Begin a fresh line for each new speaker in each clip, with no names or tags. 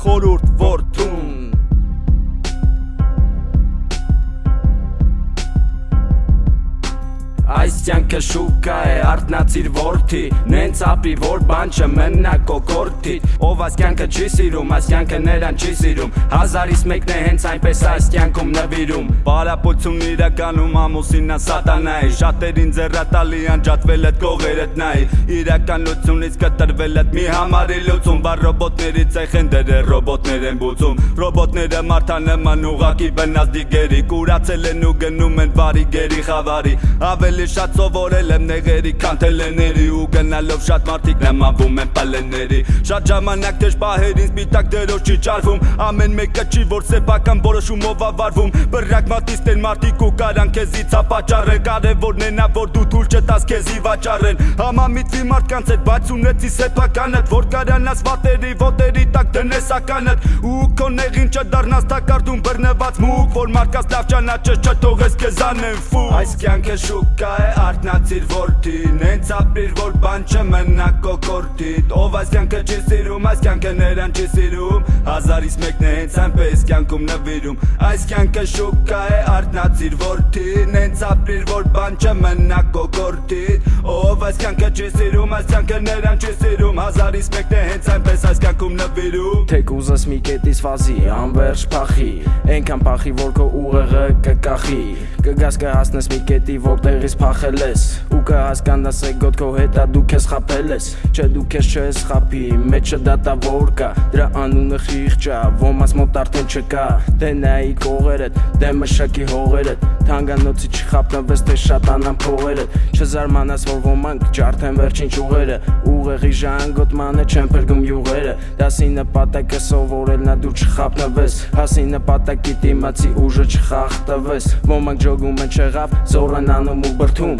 խորուրդ որդուն
Այս կյանքը շուկա է արտնացիր որդի Նենց ապի որ բան չմնա կոկորդիտ Ով այս կյանքը չի սիրում, այս կյանքը նրան չի սիրում Հազարից մեկն է հենց այնպես այս կյանքում նվիրում
Բարապություն իրականում ամուսինա սատանայի Շատերին ձեռատալի անջատվել այդ կողերդ նայի Իրականությունից կտրվել այդ մի համարի լուծում Բար ռոբոտների ցեխ են դերը ռոբոտներ են բուծում Ռոբոտները մարդանման ուղակի բնած դիգերի Կուրացել են ու գնում են բարի գերի խավարի Ավելի ավելի շատ սովորել եմ նեղերի քան թելեների ու գնալով շատ մարդիկ նմանվում են պալեների շատ ժամանակ դեր պահերին սպիտակ դերոջ չի ճարվում ամեն մեկը չի որ սեփական որոշումով ավարվում բռակ մատիստեն մարդիկ ու կարան քեզից ապաճառել կարևորն է նա որ դու թույլ չտաս քեզի վաճառեն համամիտվի մարդկանց հետ բայց ունեցի սեփականդ որ կարանաս վատերի ոտերի տակ դնես ականդ ու քո նեղին չդառնաս տակարդում բռնված մուկ որ մարդկանց լավ ճանաչես չթողես քեզ անեն ֆու այս կյանքը շուկա է արտնացիր որդի Նենց ապրիր որ բան չմնա կոկորդիտ Ով այս կյանքը չի սիրում, այս կյանքը նրան չի սիրում Հազարից մեկն է հենց այնպես կյանքում նվիրում Այս կյանքը շուկա է արտնացիր որդի Նենց ապրիր որ բան չմնա կոկորդիտ Ով այս կյանքը չի սիրում, այս կյանքը նրան չի սիրում Հազարից մեկն է հենց այնպես այս կյանքում նվիրում
Թե կուզես մի կետից վազի, անվերջ փախի Ենքան փախի որ քո ուղեղը կկախի Կգաս կհասնես մի կետի որտեղից փախել ես ու կհասկանաս էգոտ քո հետա դու քեզ խապել ես չէ դու քեզ չես խապի մեջը դատավոր կա դրա անունը խիղճա ոմաս մոտ արդեն չկա դե նայի կողերդ դե մշակի հողերդ թանգանոցի չխապնվես թե շատանան փողերդ չզարմանաս որ ոմանք ջարդեն վերջին ճյուղերը ուղեղի ժանգոտմանը չեն փրկում յուղերը դասի նպատակը սովորել նա դու չխապնվես հասի նպատակի դիմացի ուժը չխախտվես ոմանք ջոգում են չեղավ զորեն անում ու բրթում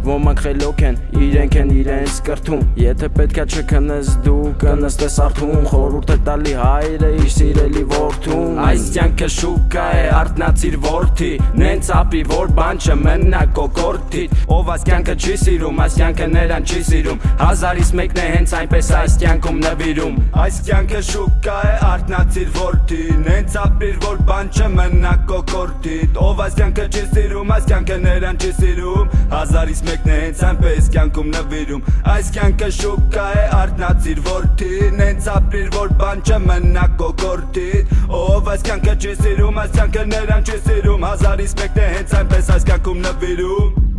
Ոմանք խելոք են, իրենք են իրենց կրթում Եթե պետքա չքնես դու կնստես արթուն Խորուրդ է տալի հայրը իր սիրելի որդուն Այս կյանքը շուկա է արտնացիր որդի Նենց ապի որ բան չմնա կոկորդիտ Ով այս կյանքը չի սիրում, այս կյանքը նրան չի սիրում Հազարից մեկն է հենց այնպես այս կյանքում նվիրում
Այս կյանքը շուկա է արտնացիր որդի Նենց ապիր որ բան չմնա կոկորդիտ Ով այս կյանքը չի սիրում, այս կյանքը նրան չի սիրում Հազարից մեկն է հենց այնպես կյանքում նվիրում Այս կյանքը շուկա է արտնացիր որդի Նենց ապրիր որ բան չմնա կոկորդիտ Ով այս կյանքը չի սիրում, այս կյանքը նրան չի սիրում Հազարից մեկն է հենց այնպես այս կյանքում նվիրում